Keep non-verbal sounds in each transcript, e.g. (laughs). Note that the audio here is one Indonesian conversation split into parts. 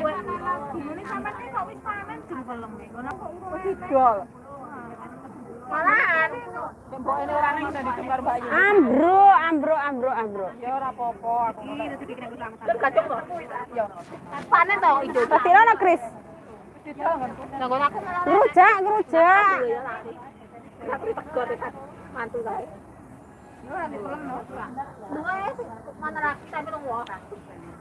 Ini sampe kok wis panen jengkelem iki. Ngono kok urung Didol. malahan. Udah ditukar Mbak Yu. Ambro, ambro, ambro, ambro. Ya ora apa-apa aku ngono. Kacung kok. Ya. Panen to ijo. Pasti ana Kris. Ngerujak, ngerujak. ya. Aku tegot kan mantu kae. Ya ora no. Ya mana nang.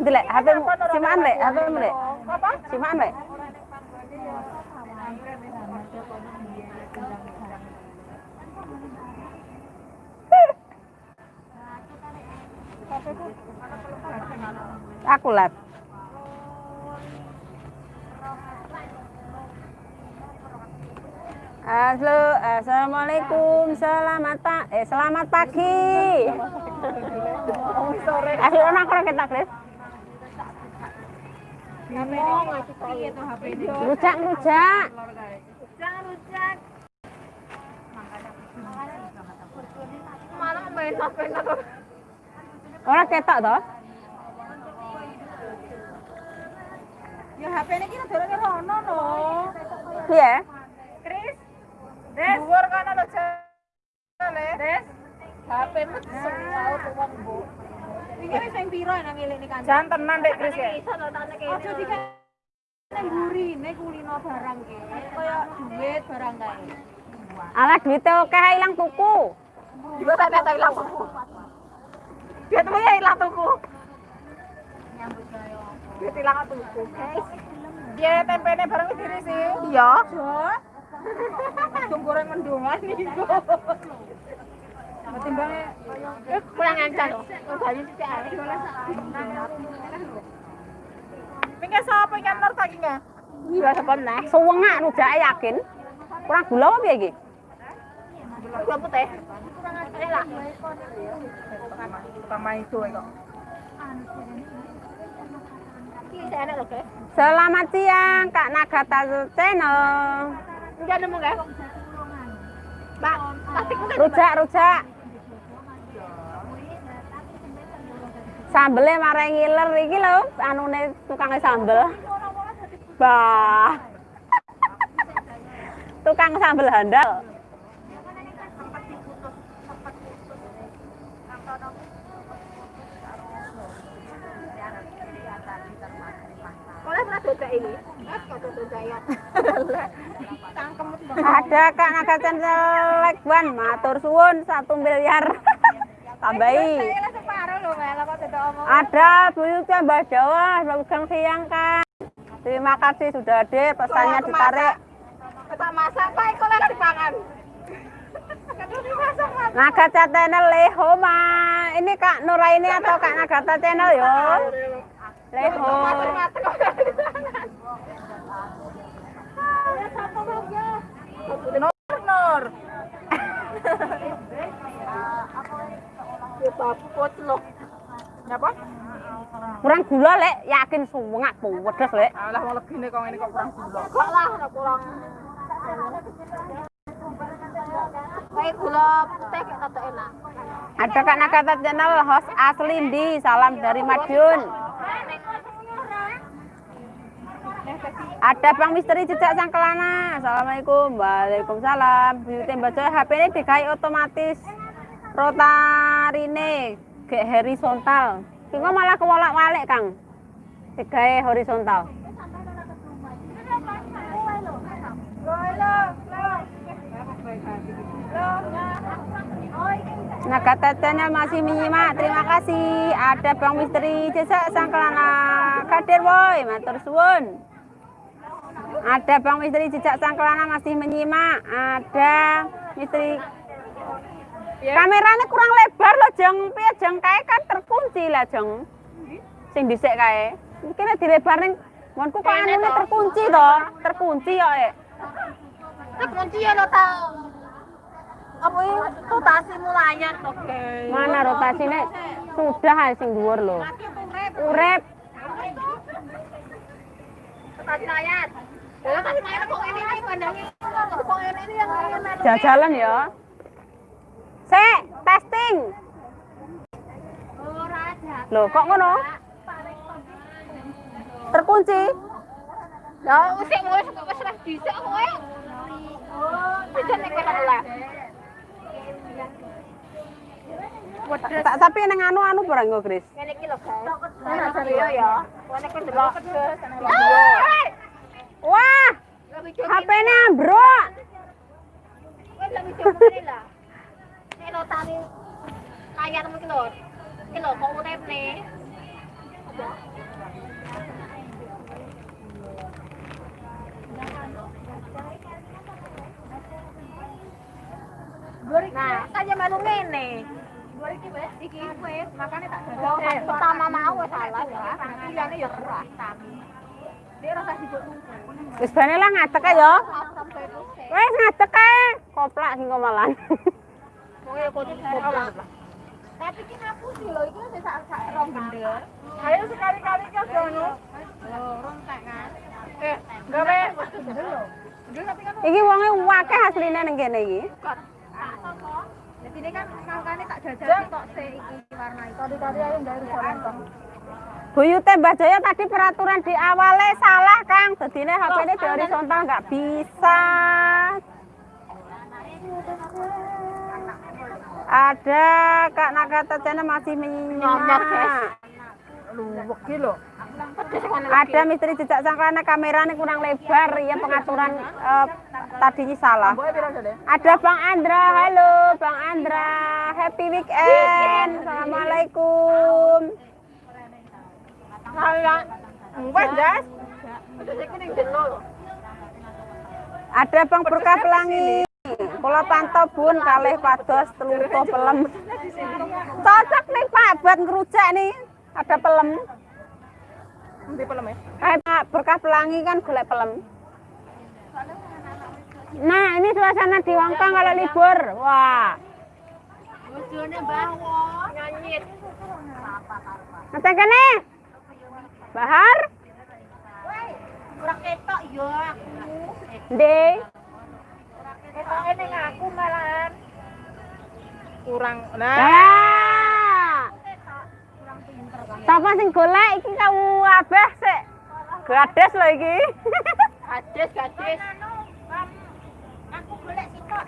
Delek, HP simaan lek, HP lek. Apa? Simaan lek. Aku live. Halo, assalamualaikum, selamat pak, eh selamat pagi. Orang kurang kita Kris. Ngomong ngasih piye to HP ini. Rujak, rujak. Rujak. Main kok. Orang ketok toh? Ya HP ini kita dorongnya rono no. Iya. Kris. Des. Kana lho, Jale. Des. HP tau tuwon, Bu. Iki wis sing piro nang ngelik kan. Jan tenan Dek Kris ya. Iso to tak nek. Aja nang kulino barang ki. Kaya duit barang kae. Alah duitnya oke hilang tuku. Juga tak tak ilang tuku. Dia tuh ya ilang tuku. Duit ilang tuku. Dia tempene bareng wis dirisi. Iya. Dung (laughs) goreng mendungan iku. Eh, kurang loh. Ae. Sapa? Iya. Suwengak rujak yakin. Kurang gula apa piye iki? Gula putih. Itu kok. Selamat siang Kak Nagata Channel. Enggak nemu, guys. Mbak, plastik mungkin. Rujak, rujak. Sambelnya marah ngiler iki lho, anune tukang sambel. Bah. tukang sambel handal. Ini. Ada Kak Naga Channel Lekban, matur suwun satu miliar. (laughs) Tambahi. Ada buyutnya Mbak Jawa, Bagang siang Kak. Terima kasih sudah hadir, pesannya ditarik. Kita masak, Pak. Kok lagi dipangan? Nagata Channel Lehoma. Ini Kak Nuraini atau Kak Nagata Channel yo? Leho. Nur Babut loh. Nyapa? Kurang gula lek, yakin suwengak pedes lek. Alah mau legine kok ini kok kurang gula. Kok lah, ora kurang. Kayak gula putih kayak rada enak. Ada Kak Nagata Channel host Aslindi, salam dari Madiun. Ada Bang Misteri Jejak Sangkelana. Assalamualaikum. Waalaikumsalam. Beauty Mbak Joy HP ini dikai otomatis rotarine gek horizontal. Kiko malah kewolak-walik, Kang. Digawe horizontal. Nagata Channel masih menyimak, terima kasih. Ada Bang Misteri Jejak Sangkelana. Kadir boy, matur suwun. Ada Bang Misteri Jejak Sangkelana masih menyimak. Ada Misteri Kameranya kurang lebar loh, Jeng. Piye Jeng kae kan terkunci lah, Jeng. Sing dhisik kae. Mungkin dilebarin Monku kok anune terkunci toh? Terkunci ya, Eh. Terkunci ya lo tau. Apa rotasi mulanya oke. Mana rotasine? Sudah sing dhuwur lho. Urip. Rotasi yang ini. Jajalan ya. Sek, testing. Loh, kok ngono? Terkunci. Ya usik wis wis ra dhisik kowe. Bisa kowe lah. Tak tapi nang anu anu barang iki lho, guys. Nah, serius ya. Kowe. Wah, HP-ne ambruk. Lebih lah. Nek lo tani kaya kok urip nih. Nah. Iki wis, makane tak. Pertama mau salah ya. Pilihane ya keras. Dia rasa sibuk Wis bane lah ngadeg ae ya. Wis ngadeg ae. Koplak sing malan. Kok dicoba. Tapi ki ngapusi lho, iki wis sak sak rong gendel. Ayo sekali-kali aja ngono. Lho, rontek kan. Eh, gawe gendel lho. Kan Iki wonge akeh asline ning kene iki. Jadi ini kan makanya tak jajal tok se iki warna itu. Tadi-tadi ayo dari horizontal. Buyute Mbah Jaya tadi peraturan di awalnya salah, Kang. Dadine HP-ne di horizontal nggak bisa. Ada Kak Nakata Channel masih menyimak. Luwek ki lho. Ada misteri jejak sangkana kameranya kurang lebar ya pengaturan eh, tadinya salah. Ada Bang Andra, halo Bang Andra, happy weekend, assalamualaikum. Ada Bang Berkah Pelangi. Kula pantau bun kalih pados teluto pelem. Cocok nih Pak buat ngerujak nih. Ada pelem. Nanti pelem ya. Eh Pak Berkah Pelangi kan golek pelem. Nah, ini suasana di Hongkong kalau libur. Wah, Bojone bawa nyanyit. kene. Bahar, Ora ketok yo aku. Nde. Ketoke ning aku malahan. Kurang. Nah, Nah. Sapa sing golek iki kamu abeh sik. Gades lho iki. Gadis, gadis. Aku golek sitok.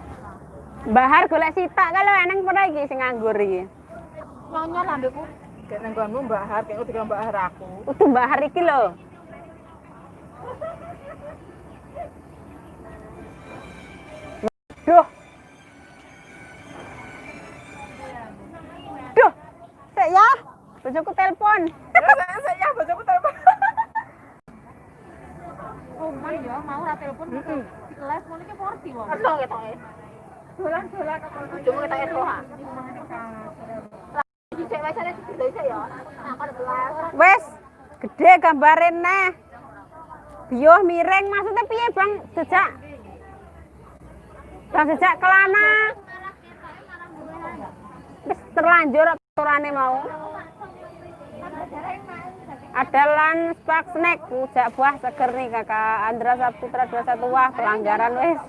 Bahar golek sitak kalau eneng pernah iki sing nganggur iki. Nyonya lambeku. kayak nang kono Mbak Har, kayak udah Mbak Har aku. Utuh bahar iki lho. Duh. Duh. Sik ya. Bojoku telepon. Ya, saya saya bojoku telepon. Oh, man ya mau ra telepon. Live ngono iki porti wong. Ono ketoke. Dolan-dolan kok bojomu ketoke roh. Dicek wae sare dicek ya. Nah, kon belas. Wes, gede gambarin neh. Bioh miring maksudnya piye Bang jejak? Bang jejak kelana. Wis terlanjur aturane mau. Ada spark snack, rujak buah seger nih kakak Andra Saputra 21 wah pelanggaran wes.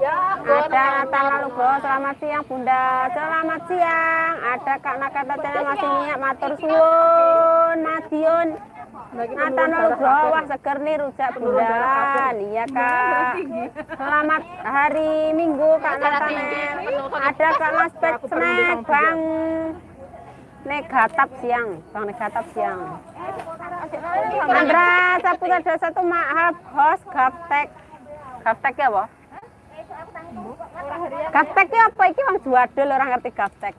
Ya, Ada Nathan Lalugo, selamat siang Bunda, selamat siang. Ada Kak Nakata Channel masih minyak matur suwun, Madiun. Nathan Lalugo, wah seger nih rujak Bunda. Iya Kak. Selamat hari Minggu Kak Nathanael. Ada Kak Laspek Snack, Bang Negatap siang, Bang Negatap siang. Andra Saputra 21 maaf host Gaptek. Gaptek ya, Boh? Gaptek ki apa iki wong juadul ora ngerti gaptek.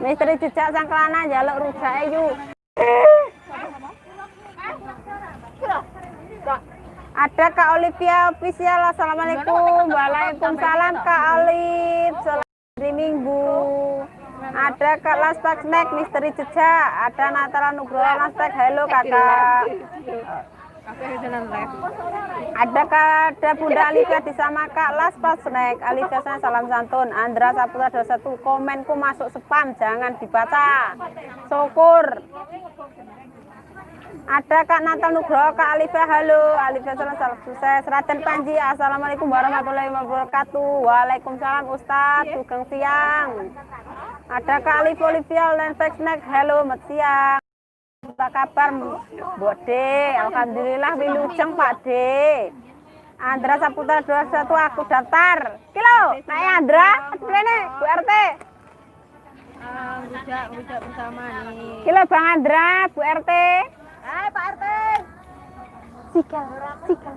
Misteri jejak sangklana njaluk rujake yu. Ada Kak Olivia official. Assalamualaikum. Waalaikumsalam Kak Oliv. Selamat hari Minggu. Ada Kak Laspak Snack, Misteri Jejak, ada Natala Nugroho Laspak, halo kakak. Ada Kak, ada Bunda Alika di sama Kak Laspak Snack, Alika sana salam santun, Andra Saputra 21, komenku masuk spam, jangan dibaca. Syukur. Ada Kak Natal Nugroho, Kak Alifah, halo. Alifah salam salam sukses. Raden Panji, Assalamualaikum warahmatullahi wabarakatuh. Waalaikumsalam Ustadz, sugeng siang. Ada Kak Alif Olivia, Lenfek Snack, halo, mat siang. Apa kabar Mbok De? Alhamdulillah wilujeng Pak De. Andra Saputra 21 aku daftar. Kilo, naik Andra, rene Bu RT. Rujak, rujak bersama nih. Kilo Bang Andra, Bu RT. Eh, Pak RT. Sikal, sikal.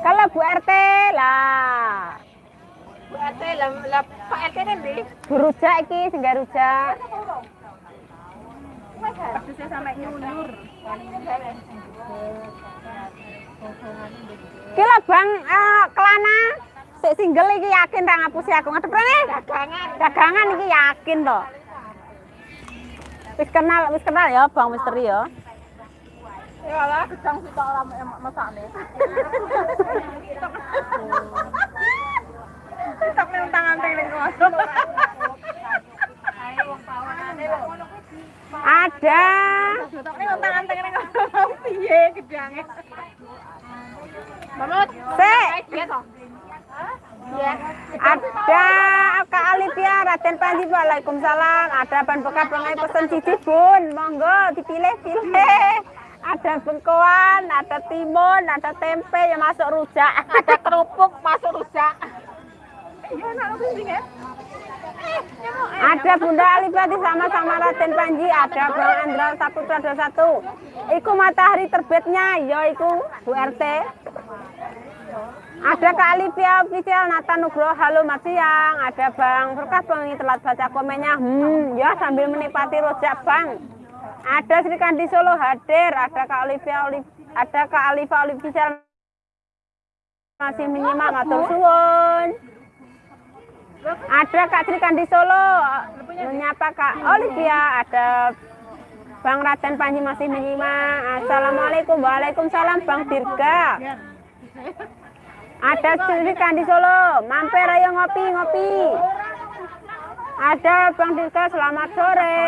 Kalau Bu RT lah. Bu RT lah, lah Pak RT nanti. Bu rujak iki sing rujak. Sampai nyundur. Kilo Bang eh, Kelana sik single iki yakin ra ngapusi aku ngadep rene. Dagangan. Dagangan iki yakin to. Wis kenal, wis kenal ya Bang Misteri ya. Ya lah, gedang sih tak orang masak nih. Tak nih tangan tingling ngosok. Ada tangan ngosok. Piye gedangnya? Mamut. Sik. Iya. Iya. ada Kak Alipia Raden Panji Waalaikumsalam ada ban bekas pengai pesen cici bun monggo dipilih-pilih ada bengkoan ada timun ada tempe yang masuk rujak. Ada kerupuk masuk rujak. Iya, ya. ada Bunda Alipati sama-sama Raden Panji ada Bang Andra Saputra 21 iku matahari terbitnya ya iku Bu RT ada Kak Alipia official Nata Nugroho halo Mas Siang. Ada Bang Berkah Bang ini telat baca komennya. Hmm ya sambil menikmati rojak Bang ada Sri Kandi Solo hadir ada Kak Alipia Oli- ada Kak Alifa official masih menyimak matur suwun. Ada Kak Sri Kandi Solo menyapa Kak Olivia ada Bang Raden Panji masih menyimak. Assalamualaikum Waalaikumsalam Bang Dirga. Ada Sri Kandi Solo mampir ayo ngopi ngopi. Ada Bang Dirga selamat sore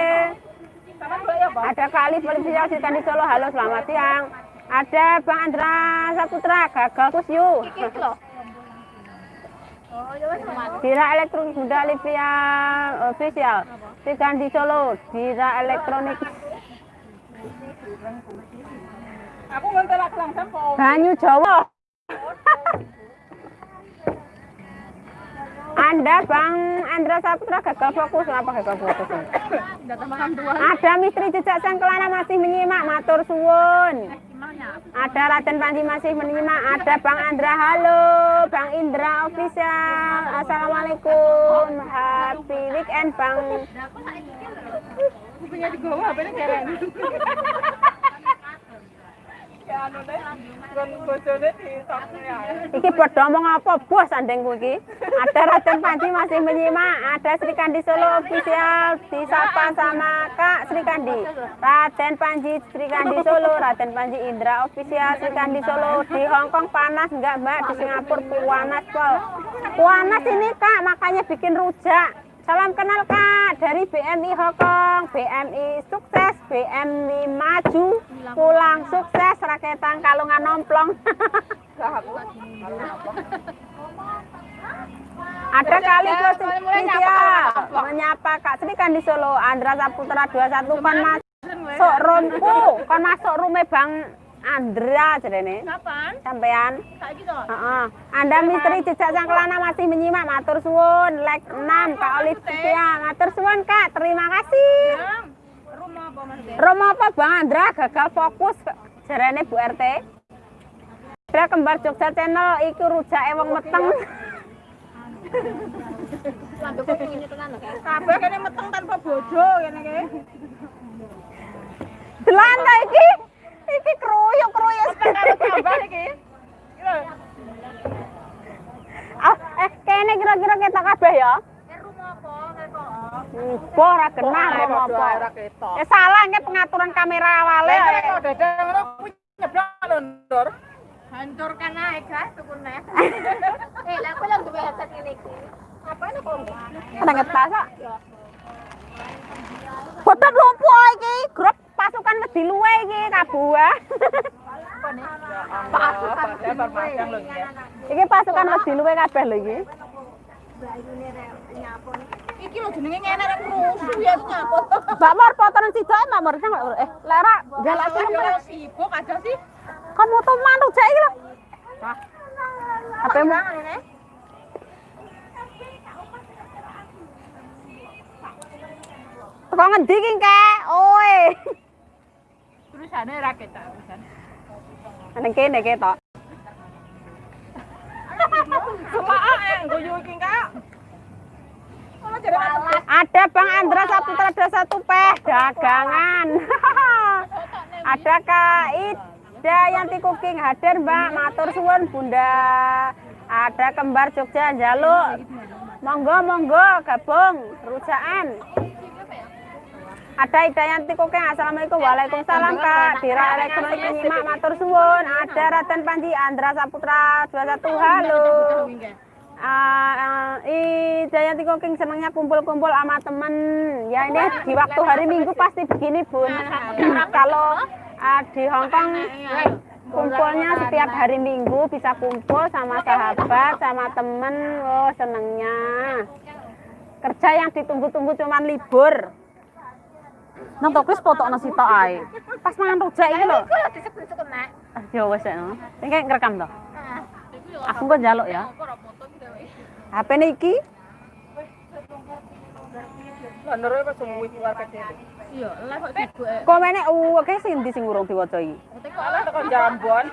ada Alif Olivia Sri Kandi Solo halo selamat siang ada Bang Andra Saputra gagal kusyu Iki loh. Oh. Dira elektronik Bunda Olivia official. Sikan di Solo, Dira elektronik Aku ngontel aku langsung. Banyu Jawa. Anda Bang Andra Saputra gagal fokus apa gagal fokus? Ada misteri jejak sang kelana masih menyimak matur suwun. Ada Raden Panji masih menyimak, ada Bang Andra halo, Bang Indra official. Assalamualaikum. Happy weekend Bang nih keren. Ya anu deh. Gon bojone di toknya. Iki padha ngomong apa bos andengku iki. Ada Raden Panji masih menyimak, ada Sri Kandi Solo official disapa sama Kak Sri Kandi. Raden Panji Sri Kandi Solo, Raden Panji Indra official Sri Kandi Solo di Hongkong panas enggak Mbak di Singapura panas pol. Panas ini Kak, makanya bikin rujak. Salam kenal Kak. Dari BMI Hongkong, BMI sukses, BMI maju, pulang sukses, raketan kalungan nomplong. (laughs) Ada kali spesial menyapa Kak Sri kan di Solo, Andra Saputra 21 kan masuk rumku, kan masuk rumah Bang Andra jarene. Kapan? Sampean. Saiki toh. Heeh. Anda misteri jejak sang kelana masih menyimak matur suwun like 6 Kak Olivia matur suwun Kak terima kasih Rumah apa Mas? Romo apa Bang Andra gagal fokus jarene Bu RT Ada kembar Jogja channel iku rujak wong meteng (laughs) Lambe kok ini tenan lho. Kabeh kene meteng tanpa bojo kene (laughs) iki. Iki iki kruyuk kruyuk Kabeh iki. Iki lho. ah eh kene kira-kira ketok kabeh ya Eh apa? Kok. Mbah ora Kok apa ae ora apa. Eh salah nge pengaturan kamera awale. Nek kok dadang ngono kuwi nyeblak lho, Ndor. Hancurkan aja guys, tukunnya. (laughs) Eh, lah aku lang duwe headset ini iki. Ngapain aku enggak? Ada ngetas kok. Botol lumpuh iki, grup pasukan wedi luwe iki kabuah. Pasukan iki. pasukan wedi luwe kabeh lho iki. Iki lho jenenge ngene rek rusuh ya iki nyapot. Mbak Mor potongan sidoke Mbak Mor Mbak Mor. Eh, Lara galak Aku sing yo sibuk aja sih. kan moto mantu jek iki lho. Hah? Apa mu? Teko ngendi ki, Kek? Oe. Terusane ra ketok. Nang kene ketok. Semak yang guyu iki Kak. Ada Bang Andra Saputra ada satu peh dagangan. (laughs) ada Kak Ida Yanti Cooking hadir Mbak matur suwun Bunda. Ada kembar Jogja jaluk. Monggo monggo gabung rujakan. Ada Ida Yanti Cooking Assalamualaikum Waalaikumsalam Kak Dira Elektronik penyimak matur suwun. Ada Raden Panji Andra Saputra 21 halo. Uh, uh, Jayanti Koking senangnya kumpul-kumpul sama temen. Ya ini di waktu hari Minggu pasti begini bun. Kalau uh, di Hongkong kumpulnya setiap hari Minggu bisa kumpul sama sahabat, sama temen. Oh senengnya. Kerja yang ditunggu-tunggu cuman libur. Nang tokis foto nasi ae. Pas mangan rujak iki lho. Aku lagi disebut-sebut nek. Ah, Ya wis. Ini kayak ngerekam toh. Aku kok njaluk ya. HP niki Ndor kok sungguh keluar kecil. Iya, lah kok sibuk. eh. komene uh oke sing ndi sing urung diwaca iki. Teko ala tekan Jambon.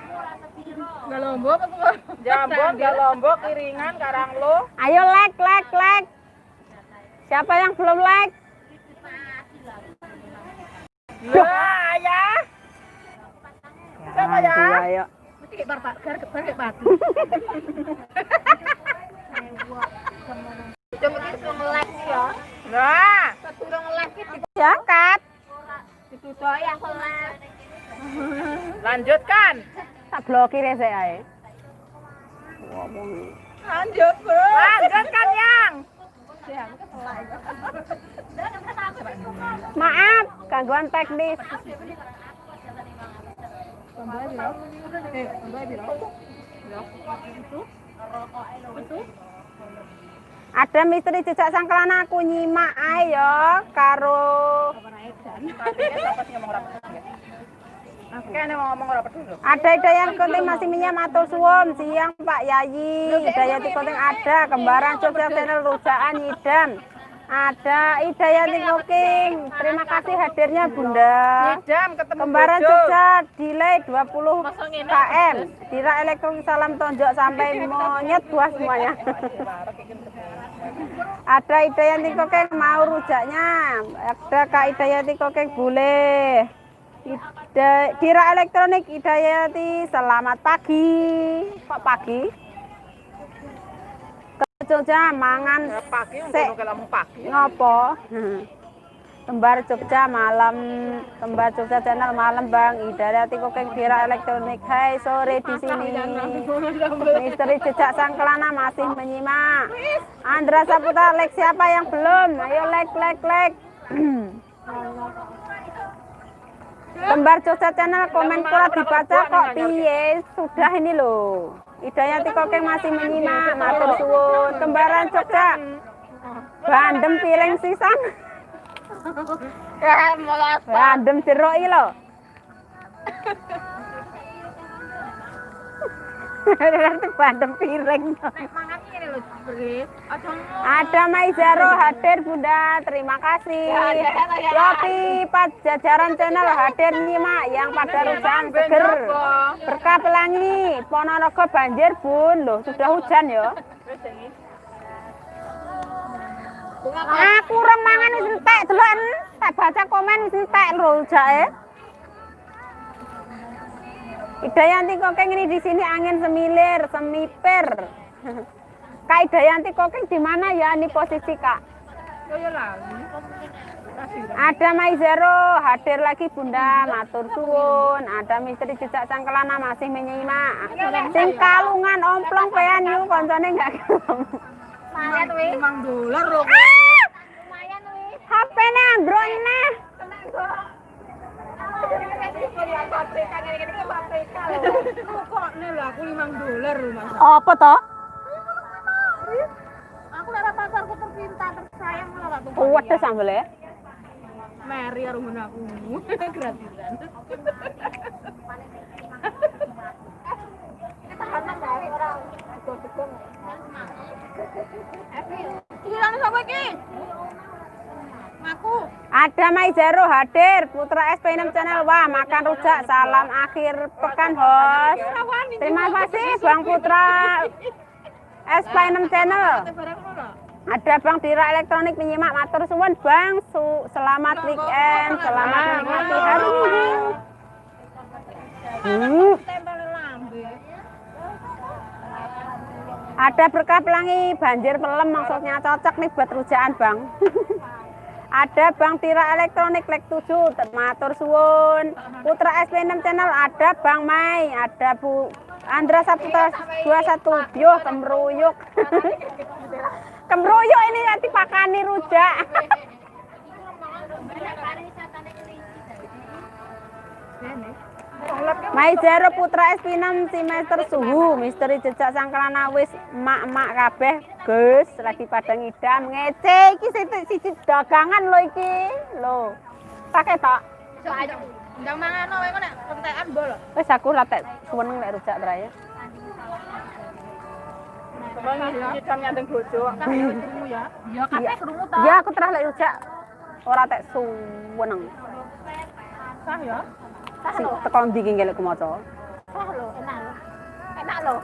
Enggak lombok apa kok? Jambon, Lombok, Kiringan, Karanglo. Ayo like like like. Siapa yang belum like? Lah ya. Siapa ya? Aduh, Ayo. Mesti kayak bar gar bar kayak batu. (laughs) Cuma kita suruh nge-like ya. Nah, Ya, Kat. lanjutkan. Tak blokir ya saya. Lanjut, Bro. Lanjutkan, Yang. Gangguan teknis. Ada misteri jejak sangkelana aku nyimak ae ya karo peduli. ada Hidayat Konting masih minyak matur suwun siang Pak Yayi Hidayat Konting ada kembaran Jogja channel Rujaan Yidam ada Hidayat Cooking terima kasih hadirnya Bunda. Jam ketemu kembaran. Jogja delay 20 km Dira Elektronik salam tonjok sampai monyet buah semuanya. Ada Hidayati Kokeng mau rujaknya. Ada Kak Hidayati Kokeng boleh. Ida, Dira Elektronik Hidayati selamat pagi. Kok pagi Jogja mangan. Ya, pagi ngopo? Kembar Jogja malam. Kembar Jogja channel malam Bang. Hidayati Kokeng Dira Elektronik. Hai sore di sini. Misteri jejak sangkelana masih menyimak. Andra Saputra like siapa yang belum? Ayo like like like Kembar Jogja channel komen kurang dibaca kok piye? Sudah ini loh Hidayati Kokeng masih menyimak matur suwun. Kembaran Jogja. Bandem piring sisan. (laughs) Ya, Bandem jeruk iki lho (laughs) Nanti bandem piring Ada Maizaro hadir Bunda, terima kasih. Yopi Pajajaran Channel hadir nyimak yang pada rujan seger. Berkah pelangi, Ponorogo banjir bun, loh sudah hujan ya. Aku kurang mangan wis entek deloken. Tak baca komen wis entek lho jake. Idayanti Kokeng ini di sini angin semilir, semipir. Kak Idayanti Kokeng di mana ya ini posisi Kak? Lali. Kasih. Ada Maizero hadir lagi Bunda, matur suwun. Ada misteri jejak sang kelana masih menyimak. Sing kalungan omplong pean yu koncone enggak. Lumayan wih. 5 dolar loh. Lumayan wih. HP-ne. Tenang kok. Apa toh? Aku lara pasarku tercinta tersayang gak tuh. Kuwat sambel ya. Mary karo ngono aku. Gratisan. Iki lan sapa iki? Ngaku. Ada Maizero hadir, Putra SP6 Channel. Wah, makan rujak. Salam akhir pekan, host. Terima kasih Bang Putra SP6 Channel. Ada Bang Dira Elektronik menyimak matur suwun Bang. Su selamat weekend, selamat menikmati hari Minggu. Hmm. Ada berkah pelangi banjir pelem maksudnya cocok nih buat rujakan Bang. (laughs) ada Bang Tira Elektronik Lek 7 matur suwun. Putra SP6 channel ada Bang Mai, ada Bu Andra Saputra 21 Bio kemruyuk. (laughs) kemruyuk ini nanti pakani rujak. (laughs) Maizero Putra SP6 semester suhu misteri jejak sangkelana wis mak-mak kabeh Gus lagi pada ngidam ngece iki siji dagangan lho iki lho pakai tok. Ndang mangan wae kok nek entekan bol. wis aku ratek seneng lek rujak bojo. Kan ya. Ya ya aku terah lek rujak ora tek suweneng Sah ya. Si teko ndi iki ngelek maca? Sah lho, enak lho. Enak lho.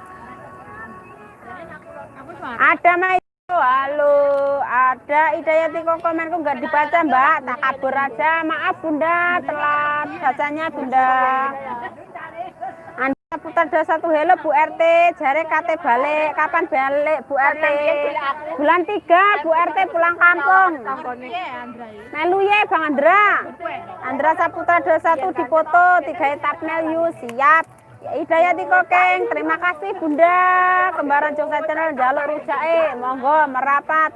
Suara. ada Maizero halo. Ada Idayati kok komenku nggak dibaca mbak. Tak kabur aja. Maaf bunda. Telat. Bacanya bunda putar satu hello Bu RT, jare kate balik, kapan balik Bu RT? Bulan 3 Bu RT pulang kampung. Melu ye Bang Andra. Andra Saputra 21 dipoto, tiga thumbnail yu siap. Ya, Hidayati Kokeng, terima kasih Bunda. Kembaran Jogja Channel jaluk rujake, monggo merapat.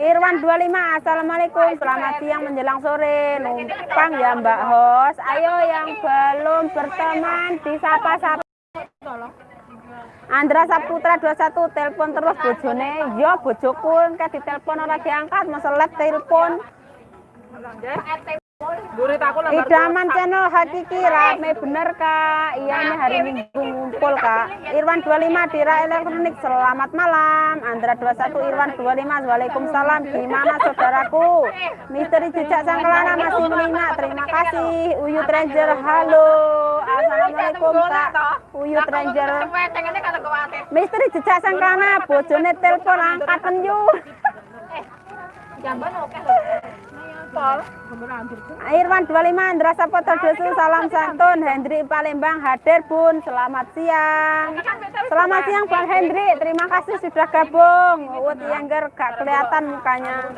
Irwan 25, Assalamualaikum, selamat siang menjelang sore. Numpang ya Mbak Hos. Ayo yang belum berteman disapa-sapa. Andra Saputra 21 telepon terus bojone. Yo bojoku engke ditelepon ora diangkat, meselep telepon. Murid aku. Idaman channel hakiki rame bener kak. Iya ini hari minggu ngumpul kak. Irwan 25 Dira Elektronik selamat malam. Andra 21 Irwan 25 Waalaikumsalam. Gimana saudaraku? Misteri jejak sang kelana masih menyimak Terima kasih. Uyut Ranger halo Assalamualaikum kak Uyut Ranger kuwatir. Misteri jejak sang kelana Bojone telepon angkat penyu Jamban oke. Irwan 25 Andra Saputra Dosu salam santun. Hendri Palembang hadir Bun. Selamat siang. Selamat siang Bang Hendri terima kasih sudah gabung. Uut Yangger gak kelihatan mukanya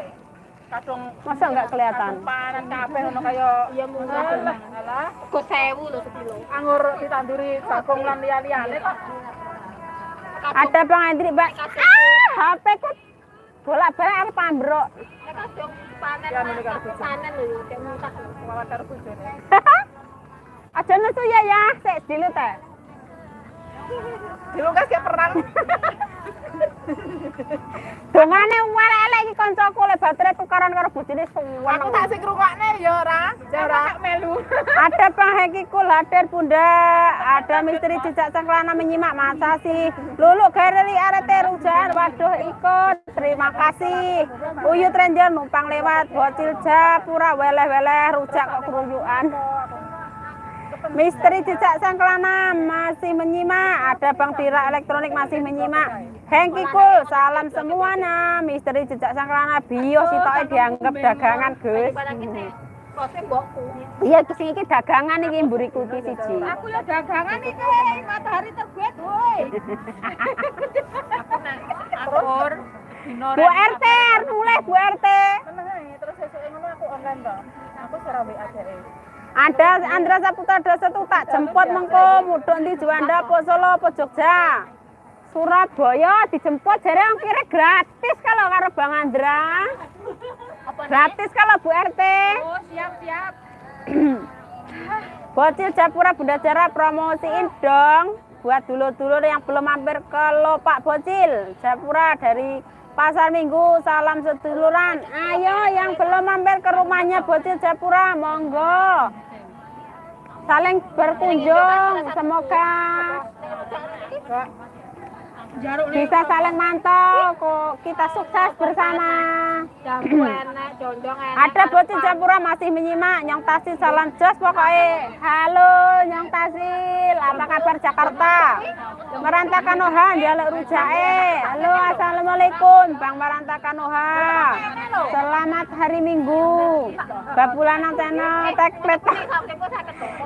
Kadung masa nggak kelihatan panen kabeh ono kaya iya murah. Alah, Kok 1000 lho sekilo. anggur ditanduri jagung lan liya-liyane kok. ada Bang Hendri Mbak ah HP ku bolak balik harus pambrok Nek kadung panen panen lho, kayak lho. Kuwalat karo bojone. aja nesu ya ya sik dilut teh Dilungkas kayak perang. (laughs) dongane warek iki kancaku le baterai tukaran karo bojone suwen Aku tak sing ngrungokne ya ora. Ora melu. (laughs) Ada Bang Heki Kul hadir Bunda. Ada misteri jejak sang kelana menyimak masa sih. Lulu Gereli arete rujan. Waduh ikut. Terima kasih. Uyut Ranger numpang lewat. Bocil Japura weleh-weleh rujak kok keruyukan. Misteri jejak sang kelana masih menyimak. Ada Bang Tira Elektronik masih menyimak. Hengki Kul, salam semuanya. Misteri jejak sang kelana bio sitoke dianggap dagangan, Gus. Mbokku. Iya, sing iki dagangan iki mburi kuti siji. Aku ya dagangan iki matahari terbit, woi. Akur. Bu RT, mulai Bu RT. online toh. Aku secara WA. Ada Andra Saputra Dosa tuh tak jemput mengko mudhun di Juanda apa Solo apa Jogja. Surabaya dijemput jare ongkirnya gratis kalau karo Bang Andra. Gratis kalau Bu RT. Oh, siap siap. Bocil Japura Bunda Jara promosiin dong buat dulur-dulur yang belum mampir ke Lopak Bocil Japura dari Pasar Minggu salam seduluran. Ayo yang belum mampir ke rumahnya Bocil Japura monggo. Saling berkunjung semoga bisa saling mantau kok kita sukses bersama. Ada bocil Japura masih menyimak Nyong Tasil salam jos pokoknya. Halo Nyong Tasil apa kabar Jakarta. Meranta Kanoha jaluk rujae. Halo assalamualaikum Bang Meranta Kanoha selamat hari Minggu. Babulan antena teklet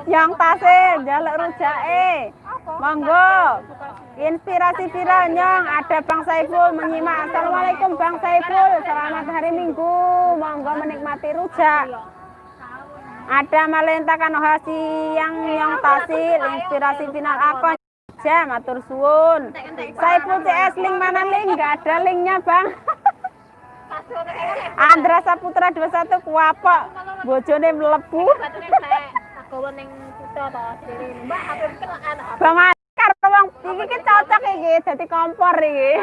Nyong Tasil jaluk rujae. Monggo. Inspirasi viral Nyong, ada Bang Saiful menyimak. Assalamualaikum Bang Saiful, selamat hari Minggu. Monggo menikmati rujak. Ada Malenta Kanohasi yang Nyong Tasil, inspirasi final aku jam atur suwun. Saiful CS link mana link? Enggak ada linknya Bang. Andra Saputra 21 kuapok, bojone anak Bang karo wong iki ki cocok iki dadi kompor iki.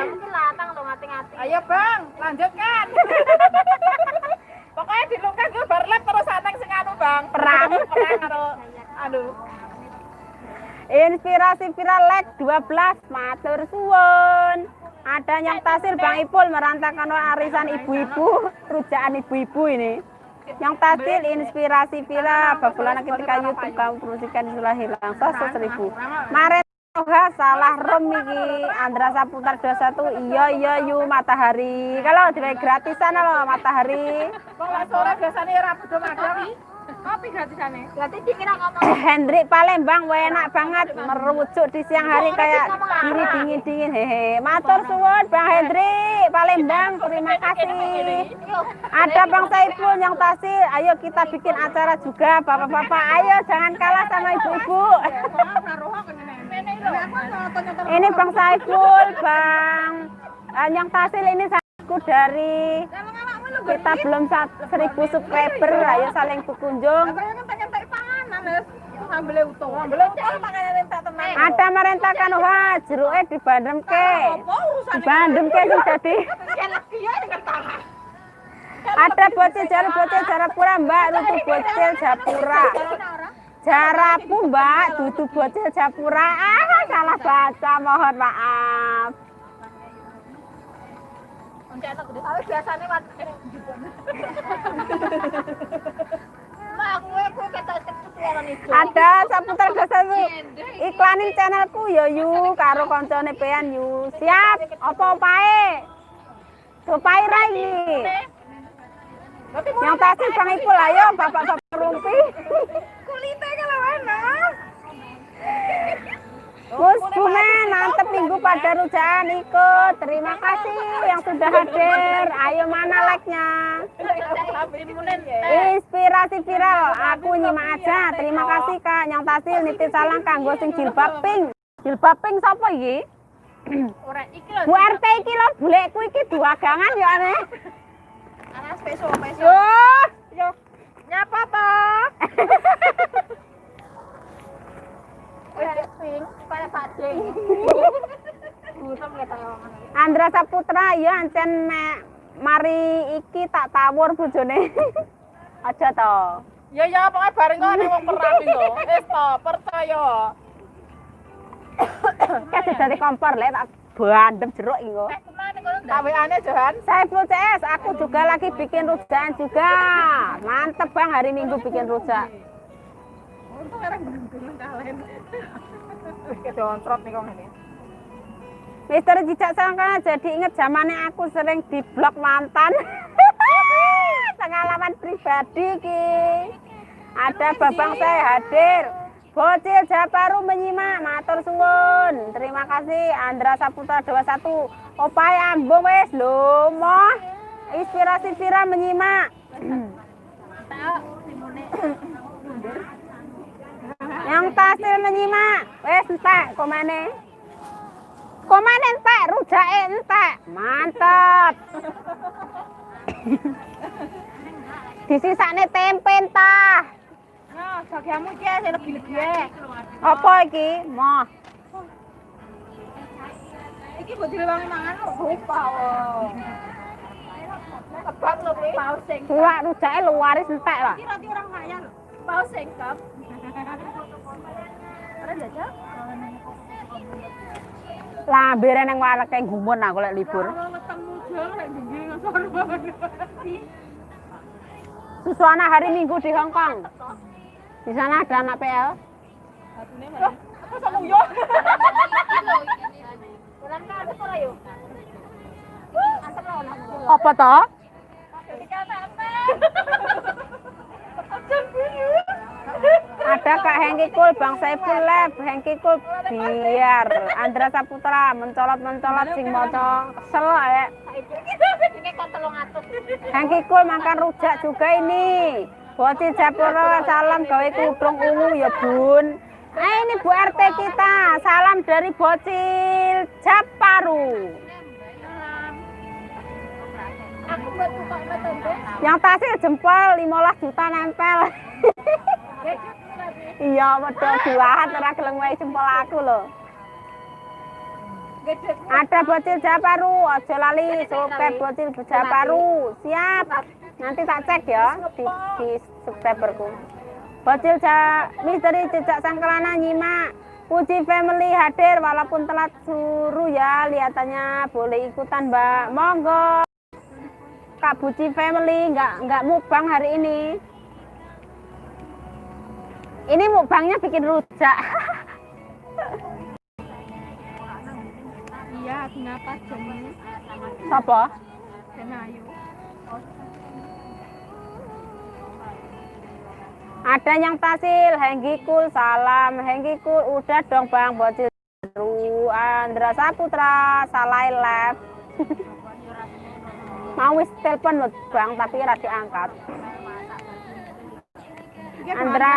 Ayo bang, lanjutkan. (laughs) Pokoknya dilungkas gue barlap terus saneng sing anu bang. Perang. Perang karo anu. Inspirasi viral leg 12 matur suwun. Ada yang tasir Bang Ipul merantakan arisan ibu-ibu, rujakan ibu-ibu ini. Yang tasil inspirasi viral babulan ketika YouTube kamu promosikan sudah hilang sosok seribu. Oha salah rom iki. Andra Saputar 21 iya iya yu matahari. Kalau di gratisan loh matahari. Kalau sore biasanya rabu do madang. Kopi gratisane. Berarti dikira ngomong Hendrik Palembang wah enak banget. Merujuk di siang hari kayak gini dingin dingin. Hehe. Matur suwun Bang Hendrik Palembang. Terima kasih. Ada Bang Saiful yang tasir ayo kita bikin acara juga bapak-bapak. Ayo jangan kalah sama ibu-ibu ini Bang Saiful Bang eh, yang tasir ini aku dari kita belum seribu subscriber ayo saling berkunjung. Ada merentakan wah jeruknya dibandemke dibandemke sing dadi ada bocil jaru bocil jarapura mbak nutu bocil japura jarapu mbak. Dudu bocil japura. Ah salah baca. Mohon maaf. Biasanya itu. ada saputar dosa tuh iklanin channelku yo yu. Karo koncone pean yu. Siap. Apa opae? Opae ra iki yang pasti bang Ipul ayo bapak-bapak rumpi Kulitnya kalau enak. Gus Bumen, mantep minggu rujakan ikut. Terima kasih yang sudah hadir. Ayo mana like-nya? Inspirasi viral, aku nyimak aja. Terima kasih Kak Nyang Tasil nitip salam kanggo sing jilbab pink. Jilbab pink sapa iki? Ora iki lho. Bu RT iki lho bulekku iki duagangan ya aneh. Yo, Yo. Nyapa toh? (laughs) Udah pink, pada pacing. (laughs) Andra Saputra ya ancen me, mari iki tak tawur bojone. (laughs) Aja to. Ya ya pokoknya bareng kok wong perang iku. Wis to, percaya. (coughs) Kayak dari kompor lek tak bandem jeruk iku. Tak WA-ne Johan. Saya Full CS, aku juga lagi bikin rujakan juga. Mantep bang, hari Minggu bikin rujak. Untung orang beruntung kalian. Wih, kedontrot nih kong ini. Mister Jijak Sangkana jadi inget zamannya aku sering di blok mantan. (laughs) Pengalaman pribadi ki. Ada babang saya hadir. Bocil Japaru menyimak, matur suwun. Terima kasih Andra Saputra 21. Opai ambung wes lho, moh. Inspirasi viral menyimak. Yang tasil menyimak. Wes entek komene. Komene entek, rujake entek. Mantap. (coughs) Disisakne tempe entah. Nah, bagianmu iki sing lebih-lebih. Apa iki? Moh. Iki mbok direwangi mangan kok lupa. Kebak lho kuwi. Paus sing. Kuwak rujake luaris entek lah. Iki roti orang kaya lho. Paus sing kep. Ora jajal. Lambire nang wareke gumun aku lek libur. Ngono. Susuana hari Minggu di Hong Kong. Di sana ada anak PL. Ka ada ora yo? Apa toh? Ada Kak Hengki Kul, Bang Saiful Lab, Hengki Kul biar Andra Saputra mencolot-mencolot sing maca kesel ya. Hengki Kul makan rujak juga ini. Bocil Japura salam gawe kudung ungu ya Bun. Eh ini Bu RT kita, salam dari Bocil Japaru. Yang tasnya jempol 15 juta nempel. (laughs) iya, medal juahan ora gelem wae jempol aku. Gede. Ada bocil Japaru, aja lali subscribe bocil Japaru. Siap. Nanti tak cek ya di, di subscriberku. Bocil ja, misteri jejak sangkelana nyimak. Puji family hadir walaupun telat suruh ya. Lihatannya boleh ikutan, Mbak. Monggo. Kak Buci family nggak nggak mukbang hari ini. Ini mukbangnya bikin rujak. Iya, kenapa jam Sopo? Senayu? Ada yang tasil, Hengki Kul, salam Hengki Kul, udah dong Bang Bocil Ru, Andra Saputra, Salai Lab. (laughs) Mau wis telepon loh Bang, tapi ora diangkat. Andra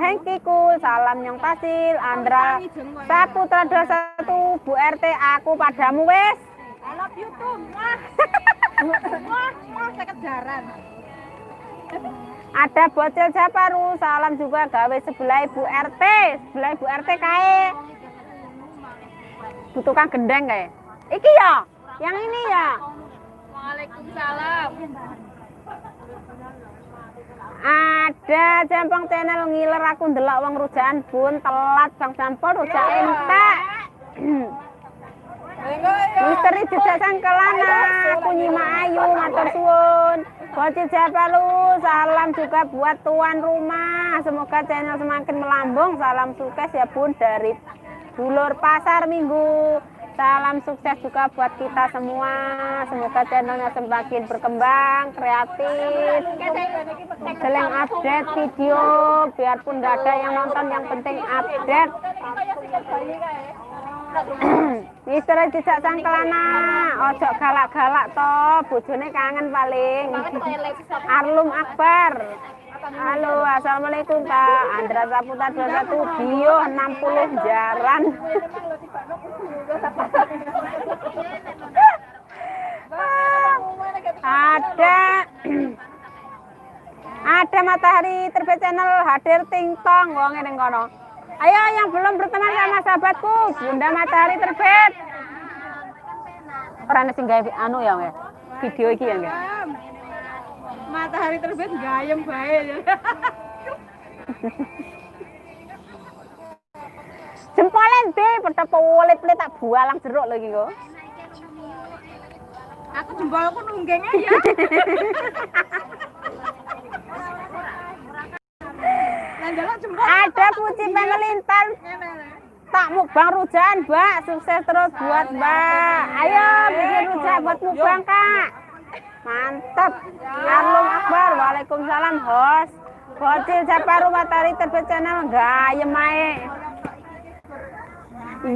Hengki Kul, salam yang tasil, Andra Saputra 21, Bu RT, aku padamu wes. I love you too. Wah. Wah, wah, saya kejaran. Ada bocil Japaru, salam juga gawe sebelah Ibu RT, sebelah Ibu RT kae. Butuhkan gendeng kae. Iki ya, yang ini ya. Waalaikumsalam. Ada Jampang channel ngiler aku ndelok wong rujakan bun telat Bang Sampol rujak entek. Misteri jejak sangkelana, aku nyimak ayu, matur suwun. Bocil Japalu, salam juga buat tuan rumah. Semoga channel semakin melambung. Salam sukses ya bun dari dulur pasar minggu. Salam sukses juga buat kita semua. Semoga channelnya semakin berkembang, kreatif. Sering update video, biarpun nggak ada yang nonton, yang penting update. (clears throat) Mister jejak sangkelana, ojo galak-galak to, bojone kangen paling. Arlum Akbar. Halo, assalamualaikum Kak. Andra Saputra 21 Bio 60 jaran. Ada ada matahari terbit channel hadir tingtong wong ning kono. Ayo yang belum berteman sama sahabatku, Bunda Matahari terbit. Ora ana sing anu ya. Video iki ya, enggak? Matahari terbit gayem bae ya. Jempolnya ndi padha pelit-pelit tak bualang jeruk lho iki kok. Aku jempolku nunggeng aja. (laughs) Lah njaluk jempol. Ada puji pemelintan tak mukbang rujakan, Mbak. Sukses terus buat Mbak. Ayo bikin rujak buat mukbang, Kak. Mantap. Arlum Akbar. Waalaikumsalam, host. Bocil Japaru Matahari terbit channel gayem ae.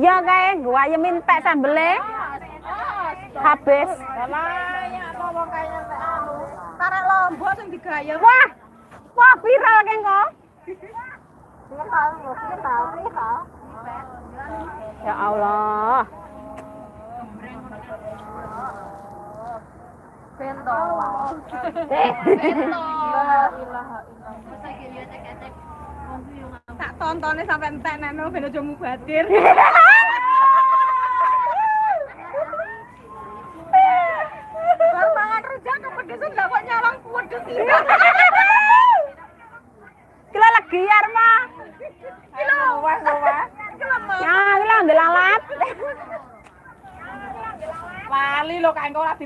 Iya kae, gua yemin tek sambele. Habis. Karek lombok sing digayem. Wah, Apa viral kan kok? Ya Allah. Bento. Tak tontonnya sampai entek neno ben aja mubadir. (laughs) Baru mangan rujak kepedesan gak kok nyolong pedes iki. Kila lagi Arma. Kilo wah wah. Kilo mah. Ya, kila ambil alat. Lali lo kae ora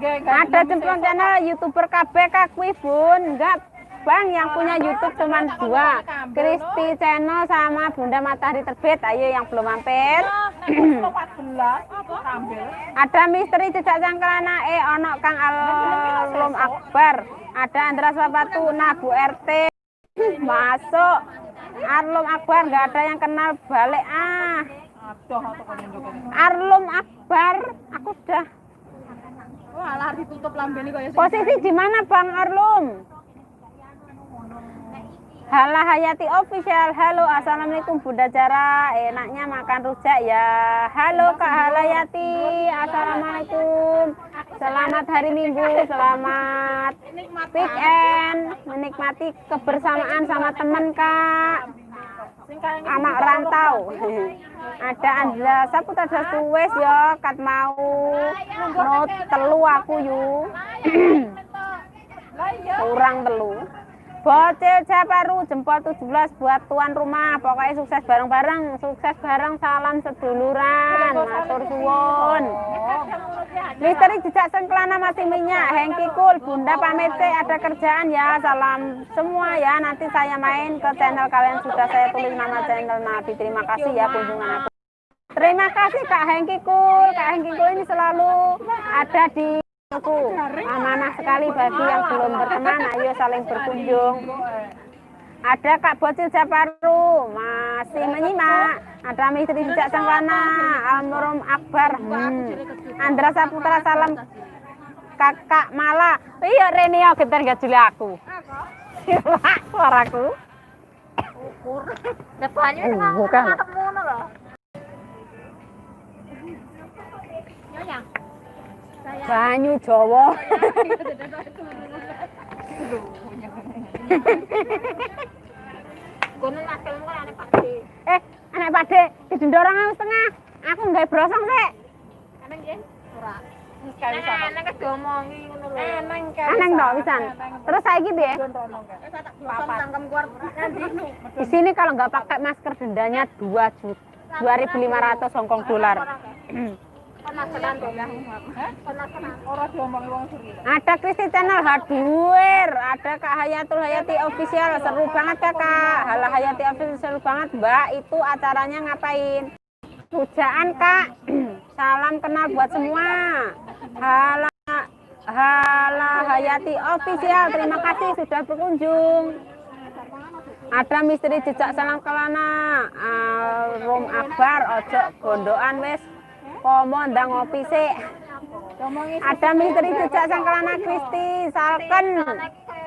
tinggal Ada cemplung channel youtuber KB kakui bun. Enggak Bang yang punya YouTube cuma dua. Kristi Channel sama Bunda Matahari Terbit. Ayo yang belum mampir. Kilo 14 apa ambil. Ada misteri jejak sangkelana eh ono Kang Alum Akbar. Ada Andra Sapatu Nabu RT. (clears throat) Masuk. Arlum Akbar nggak ada yang kenal balik ah. Arlum Akbar, aku udah. Ditutup lambene kaya Posisi di mana Bang Arlum? Hala Hayati Official. Halo, Assalamualaikum Bunda Jara. Enaknya makan rujak ya. Halo Kak Halayati. Assalamualaikum. Selamat hari Minggu. Selamat weekend. Menikmati kebersamaan sama temen Kak. Anak rantau. Ada Andra Saputra Suwes ya. Kat mau not telu aku yu. Kurang telu. Bocil Japaru jempol 17 buat tuan rumah. Pokoknya sukses bareng-bareng, sukses bareng salam seduluran. Matur suwun. Misteri jejak sengkelana masih minyak. Hengki Kul, Bunda pamit sih, ada kerjaan ya. Salam semua ya. Nanti saya main ke channel kalian sudah saya tulis nama channel Nabi. Terima kasih ya kunjungan aku. Terima kasih Kak Hengki Kul. Kak Hengki Kul ini selalu ada di aku. Amanah sekali bagi yang belum berteman. Ayo saling berkunjung. Ada Kak Bocil Japaru masih menyimak. Ada Misteri Jejak Sengklana, Almarhum Akbar, hmm. Andra Saputra Salam, Kakak Mala. Iya Reni ya getar gak juli aku. Suaraku. Ukur. Depannya Uh, bukan. ketemu. Banyu Jawa. (laughs) Kono kan ane pasti. eh, anak didendorong aku setengah. Aku nggak brosong nggih? Ora. Diomongi ngono lho. Kan. Pisan. Terus ya. Cangkem keluar nanti. Di sini kalau nggak pakai masker dendanya 2 juta. 2.500 Hongkong dolar. (clears throat) Ada Kristi Channel Haduer, ada Kak Hayatul Hayati Official, seru banget kakak. Hala Hayati Official seru banget. Mbak, itu acaranya ngapain? Pujaan kak, (clears throat) salam kenal buat semua. Hala Hala Hayati Official, terima kasih sudah berkunjung. Ada misteri jejak salam kelana, Rum Akbar, ojo gondoan wes, komo ndang ngopi sih. Ada misteri jejak sang kelana Kristi, Salken.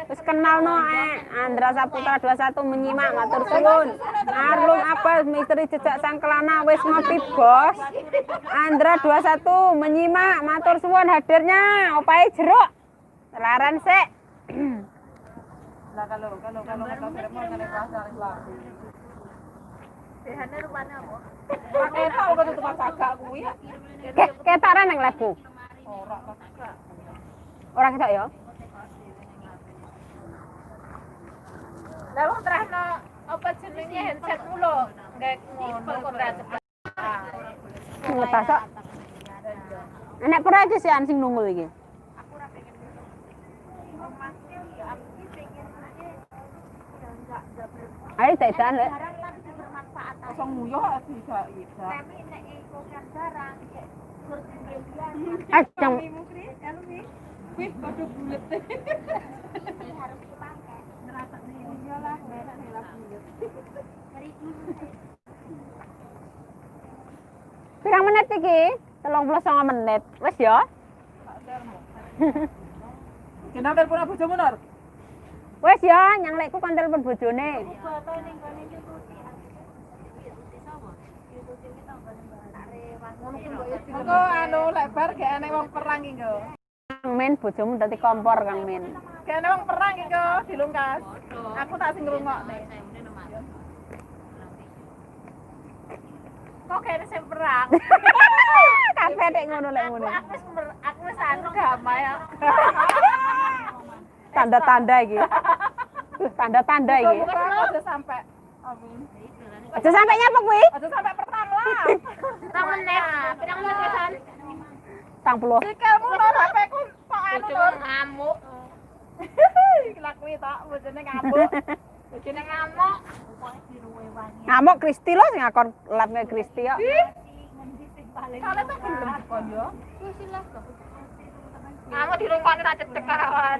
Terus kenal no eh. Andra Saputra 21 menyimak matur suwun. Arlum apa misteri jejak sang kelana wis ngopi bos. Andra 21 menyimak matur suwun hadirnya opai jeruk. Laran sik. Lah kalau kalau kalau pasar Islam. Behane rupane apa? Pakai tau kan tukang sagak kuwi ya. Nang lebu. Ora ketok ya. Lah wong terahno apa jenenge handset mulo. Nggak kok. Ngetasok. Nek pura iki sih sing nunggu iki. Ayo tetan lek. Kosong muyo bisa bisa. Ajeng. Wih, padha bulet. (laughs) Pirang menit iki? 39 menit. Wis ya. (laughs) Kenapa telepon bojomu Nur? Wes ya, nyang lekku kan telepon bojone. Engko anu lebar gak ana wong perang iki. Kang Min bojomu dadi kompor Kang Min. Gak ana wong perang iki dilungkas. Aku tak sing ngrungokne. Kok kene sing perang? (laughs) Kabeh nek ngono lek ngono. Aku wis aku wis anu damai. ya. Tanda-tanda iki. (laughs) Tanda-tanda iki. Aja sampai. Amin. Aja sampe nyapa kuwi? Aja sampai perang lah. (laughs) Pirang menit, pirang menit kesan. 40. Sikilmu lho HP ku kok anu lho. ngamuk. (laughs) Lakui tak bojone ngamuk. (laughs) Bojone ngamuk. Ngamuk Kristi lho sing akon live Kristi kok. Kale tuh belum dikonyo. Ngamuk di rumah tak cedek kawan.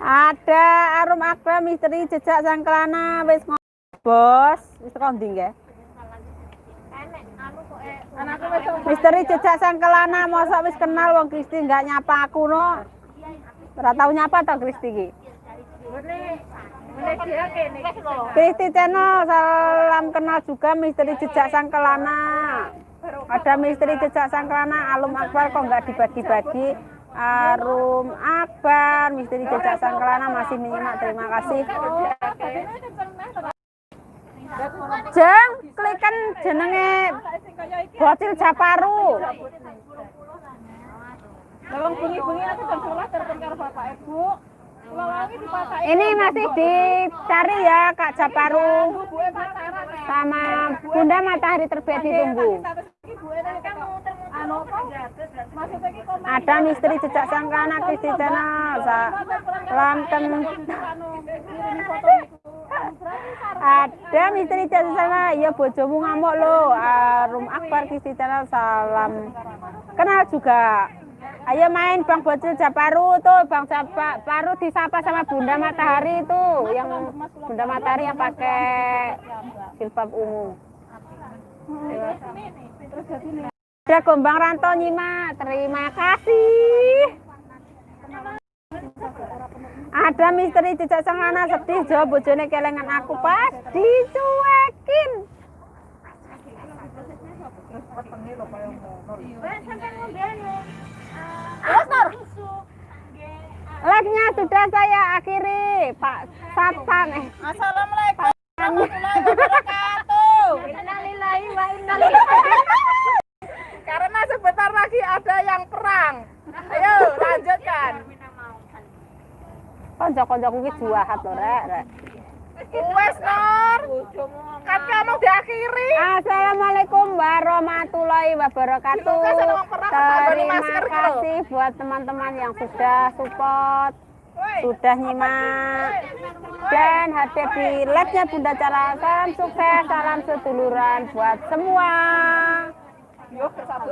Ada Arum Akbar misteri jejak sang kelana wis Bos, wis teko ndi nggih? Misteri jejak sang kelana mosok wis kenal wong Kristi nggak nyapa aku no. Ora tau nyapa to Kristi iki. Kristi channel salam kenal juga misteri jejak sang kelana. Ada misteri jejak sang kelana Alum Akbar kok nggak dibagi-bagi. Arum Akbar misteri jejak sang kelana masih menyimak terima kasih. Jeng, klikan jenenge Bocil Japaru. Lawang bunyi-bunyi aku jam 11 telepon karo bapak ibu. Ini masih dicari ya Kak Japaru sama Bunda Matahari Terbit ditunggu. Ada misteri jejak sang kelana Kristi channel. Iku. Ada misteri jasa sana, ya bojomu ngamuk lo. Arum Akbar Kristi Channel salam. Kenal juga. Ayo main Bang Bocil Japaru tuh, Bang Japaru disapa sama Bunda Matahari itu, yang Bunda Matahari yang pakai jilbab ungu. Ada Gombang Ranto nyimak, terima kasih. Ada misteri jejak sang anak sedih jawab bojone kelengan aku pas dicuekin. Live-nya sudah saya akhiri, Pak Satpam. Eh, Assalamualaikum warahmatullahi wabarakatuh. Innalillahi wa inna Karena sebentar lagi ada yang perang. Ayo lanjutkan. konco-koncoku ki juahat lho, Rek, Rek. Wes Nur. Kan kamu diakhiri. Assalamualaikum warahmatullahi wabarakatuh. Terima gitu. kasih buat teman-teman yang sudah support, sudah nyimak dan hadir di live-nya Bunda Cara. Salam sukses, salam seduluran buat semua.